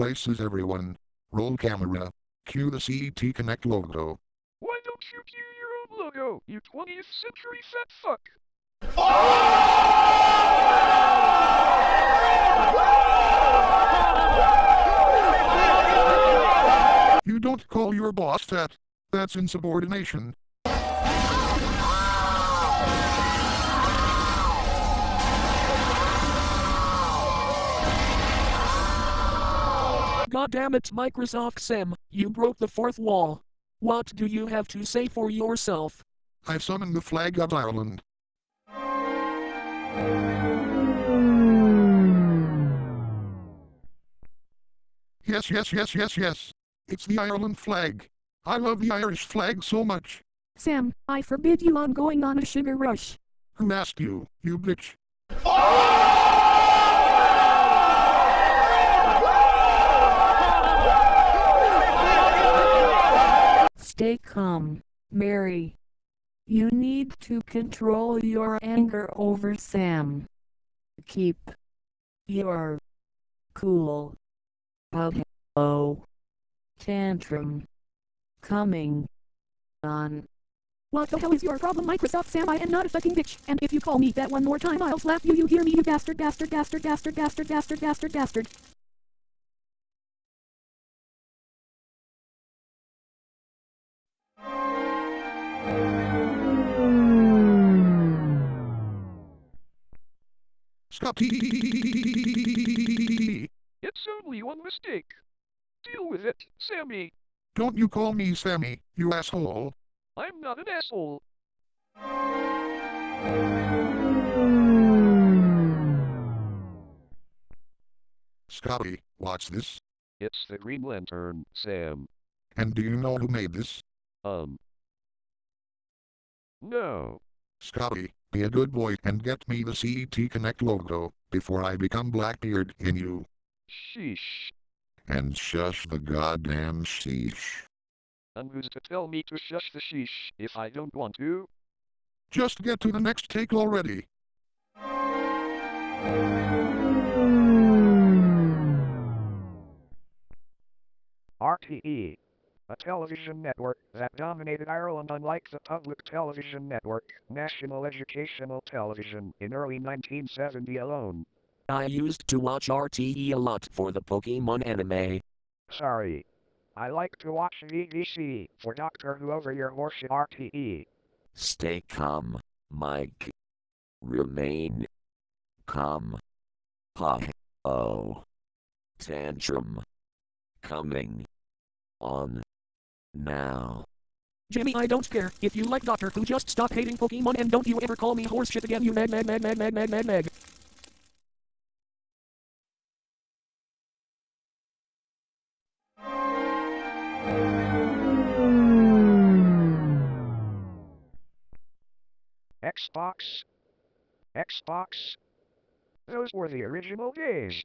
places everyone. Roll camera. Cue the CET Connect logo. Why don't you cue your own logo, you 20th century set fuck? You don't call your boss that. That's insubordination. God damn it, Microsoft Sam, you broke the fourth wall. What do you have to say for yourself? I've summoned the flag of Ireland. Yes, yes, yes, yes, yes. It's the Ireland flag. I love the Irish flag so much. Sam, I forbid you on going on a sugar rush. Who asked you, you bitch? Stay calm, Mary. You need to control your anger over Sam. Keep your cool. Oh, tantrum coming on. What the hell is your problem, Microsoft Sam? I am not a fucking bitch, and if you call me that one more time, I'll slap you. You hear me, you bastard, bastard, bastard, bastard, bastard, bastard, bastard, bastard. Stop. It's only one mistake. Deal with it, Sammy. Don't you call me Sammy, you asshole. I'm not an asshole. Scotty, watch this. It's the Green Lantern, Sam. And do you know who made this? Um. No. Scotty, be a good boy and get me the CET Connect logo, before I become Blackbeard in you. Sheesh. And shush the goddamn sheesh. And who's to tell me to shush the sheesh if I don't want to? Just get to the next take already. RTE, a television network that dominated Ireland unlike the public television network, National Educational Television, in early 1970 alone. I used to watch RTE a lot for the Pokemon anime. Sorry. I like to watch BBC for Doctor Who over your horseshit RTE. Stay calm, Mike. Remain calm. Ha oh. Tantrum. Coming. On. Now. Jimmy, I don't care. If you like Doctor Who, just stop hating Pokemon and don't you ever call me horseshit again, you meg meg meg meg meg meg meg meg. Xbox. Xbox. Those were the original days.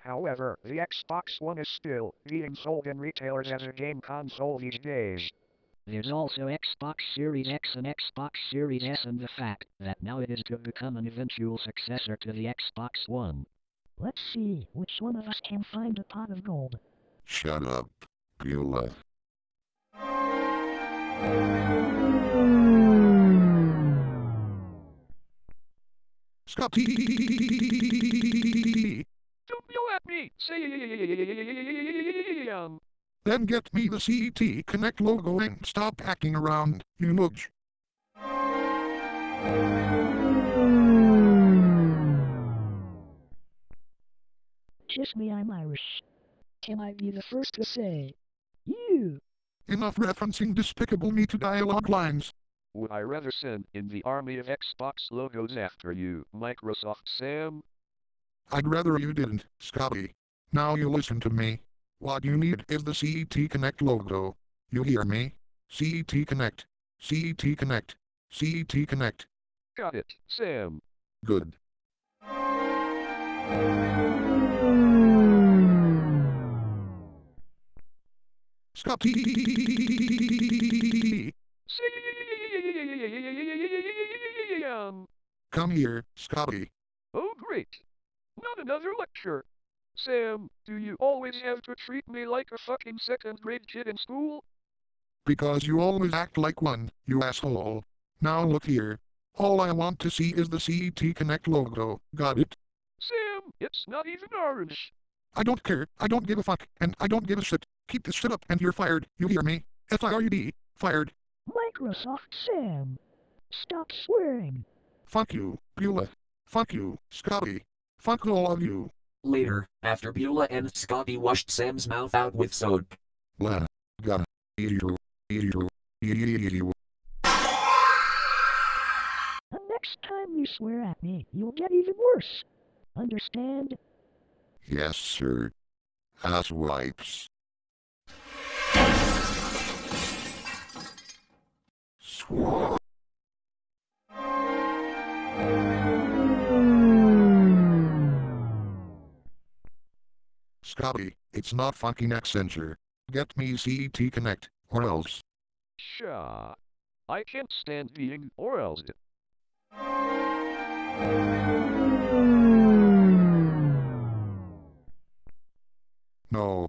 However, the Xbox One is still being sold in retailers as a game console these days. There's also Xbox Series X and Xbox Series S and the fact that now it is to become an eventual successor to the Xbox One. Let's see which one of us can find a pot of gold. Shut up, Beulah. Stop. Don't yell at me, Sam. Then get me the CET Connect logo and stop hacking around, you mugge. Kiss me, I'm Irish. Can I be the first to say, you? Enough referencing despicable me to dialogue lines. Would I rather send in the army of Xbox logos after you, Microsoft Sam? I'd rather you didn't, Scotty. Now you listen to me. What you need is the CET Connect logo. You hear me? CET Connect. CET Connect. CET Connect. Got it, Sam. Good. Stop. Sam. Come here, Scotty. Oh great. Not another lecture. Sam, do you always have to treat me like a fucking second grade kid in school? Because you always act like one, you asshole. Now look here. All I want to see is the CET Connect logo. Got it? Sam, it's not even orange. I don't care. I don't give a fuck. And I don't give a shit. Keep this shit up and you're fired. You hear me? F-I-R-U-D. Fired. Microsoft Sam. Stop swearing. Fuck you, Beulah. Fuck you, Scotty. Fuck all of you. Later, after Beulah and Scotty washed Sam's mouth out with soap. La. Gotta. You. You. You. The next time you swear at me, you'll get even worse. Understand? Yes, sir. Ass wipes. Swat. It's not fucking Accenture. Get me CET Connect, or else. Sha. I can't stand being or else. No. No.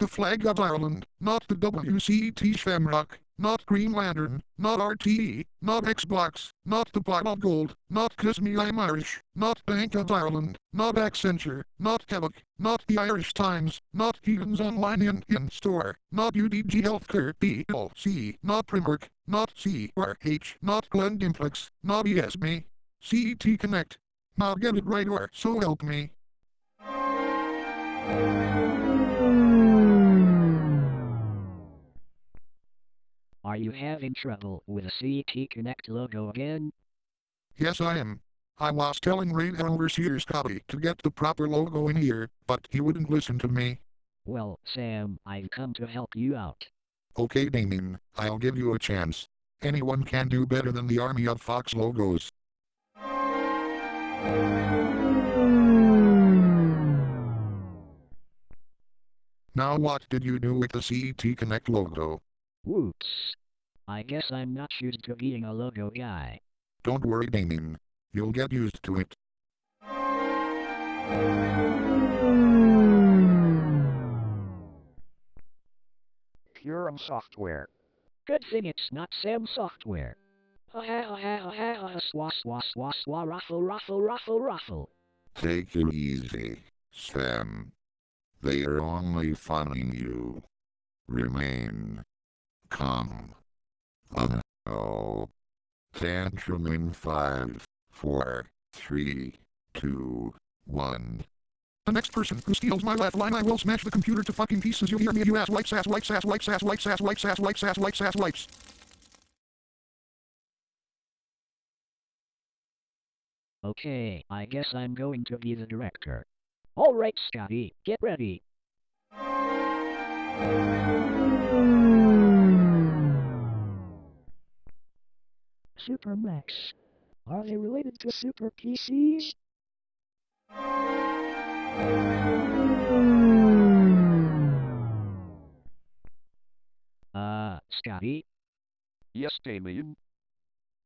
The flag of Ireland, not the WCT Shamrock, not Green Lantern, not RTE, not Xbox, not the Pot of Gold, not Kiss Me I'm Irish, not Bank of Ireland, not Accenture, not Quebec, not the Irish Times, not Heathens Online in, in Store, not UDG Healthcare PLC, not Primark, not CRH, not Glen Dimplex, not ESME, CET Connect. Now get it right or so help me. Are you having trouble with the CT Connect logo again? Yes, I am. I was telling Radar Overseer Scotty to get the proper logo in here, but he wouldn't listen to me. Well, Sam, I've come to help you out. Okay, Damien, I'll give you a chance. Anyone can do better than the Army of Fox logos. Now what did you do with the CET Connect logo? Whoops. I guess I'm not used to being a logo guy. Don't worry, Damien. You'll get used to it. Purum Software. Good thing it's not Sam Software. Ha ha ha ha ha ha ha swa swa swa swa ruffle ruffle ruffle ruffle. Take it easy, Sam. They are only funning you. Remain calm. Uh oh. Tantrum in five, four, three, two, one. The next person who steals my left line, I will smash the computer to fucking pieces. You hear me? You ass wipes, ass wipes, ass wipes, ass wipes, ass wipes, ass wipes, ass wipes, ass wipes. Okay, I guess I'm going to be the director. Alright, Scotty, get ready. Super Max. Are they related to Super PCs? Uh, Scotty, Yes, Damien.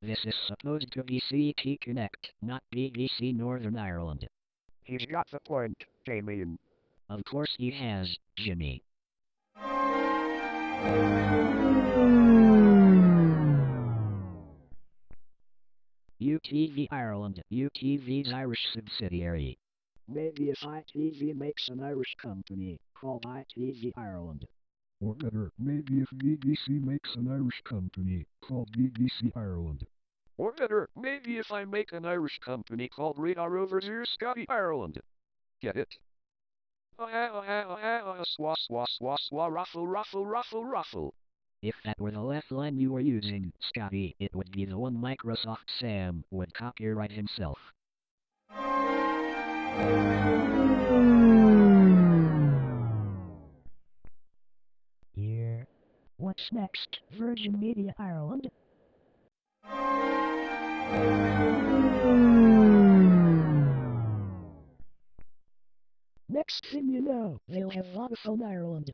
this is supposed to be CT Connect, not BBC Northern Ireland. He's got the point, Damien. Of course he has, Jimmy. UTV Ireland, UTV's Irish subsidiary. Maybe if ITV makes an Irish company called ITV Ireland. Or better, maybe if BBC makes an Irish company called BBC Ireland. Or better, maybe if I make an Irish company called Radar Overseer Scotty Ireland. Get it? Oh, ah, oh, ah, oh, ah, oh, swa, swa, swa, swa, ruffle, ruffle, ruffle, ruffle. If that were the left line you were using, Scotty, it would be the one Microsoft Sam would copyright himself. Here. What's next, Virgin Media Ireland? Next thing you know, they'll have Vodafone Ireland.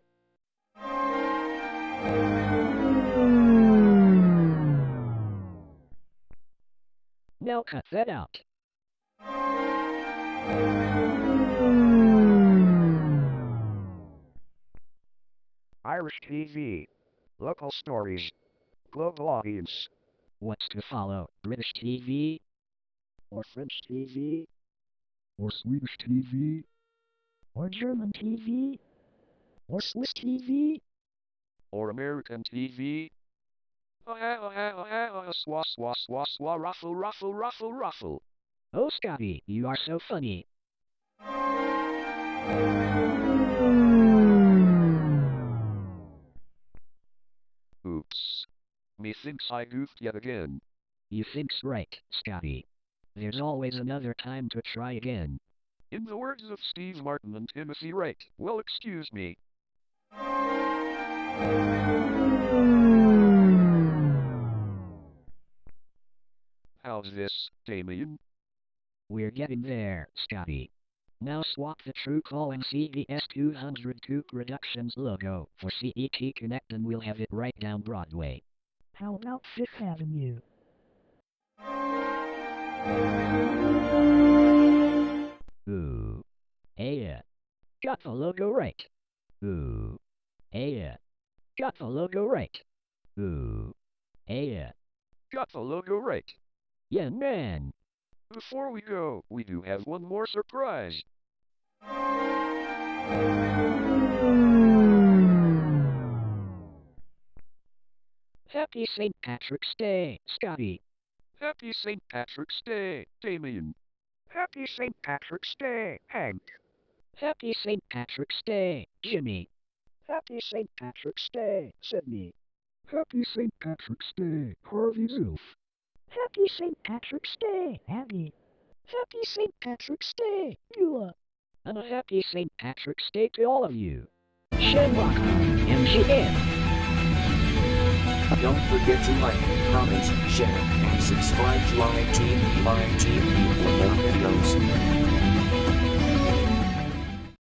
Now cut that out. Irish TV. Local stories. Global audience. What's to follow? British TV? Or French TV? Or Swedish TV? Or German TV? Or Swiss TV? Or American TV. Oh, oh, oh, oh swa, swa, swa, swa, ruffle, ruffle, ruffle, ruffle. Oh, Scotty, you are so funny. Oops. Methinks I goofed yet again. You think's right, Scotty. There's always another time to try again. In the words of Steve Martin and Timothy Wright, well excuse me. Hmm. How's this, Damien? We're getting there, Scotty. Now swap the Truecalling CVS 202 Productions logo for CET Connect and we'll have it right down Broadway. How about Fifth Avenue? Ooh. Yeah. Got the logo right. Ooh. Yeah. Got the logo right. Ooh. Hey, Yeah. Got the logo right. Yeah, man. Before we go, we do have one more surprise. Happy St. Patrick's Day, Scotty. Happy St. Patrick's Day, Damien. Happy St. Patrick's Day, Hank. Happy St. Patrick's Day, Jimmy. Happy St. Patrick's Day, Sydney. Happy St. Patrick's Day, Harvey Zilf. Happy St. Patrick's Day, Abby. Happy St. Patrick's Day, Beulah. And a happy St. Patrick's Day to all of you. Shamrock, MGM. Don't forget to like, comment, share, and subscribe to ITV ITV for more videos.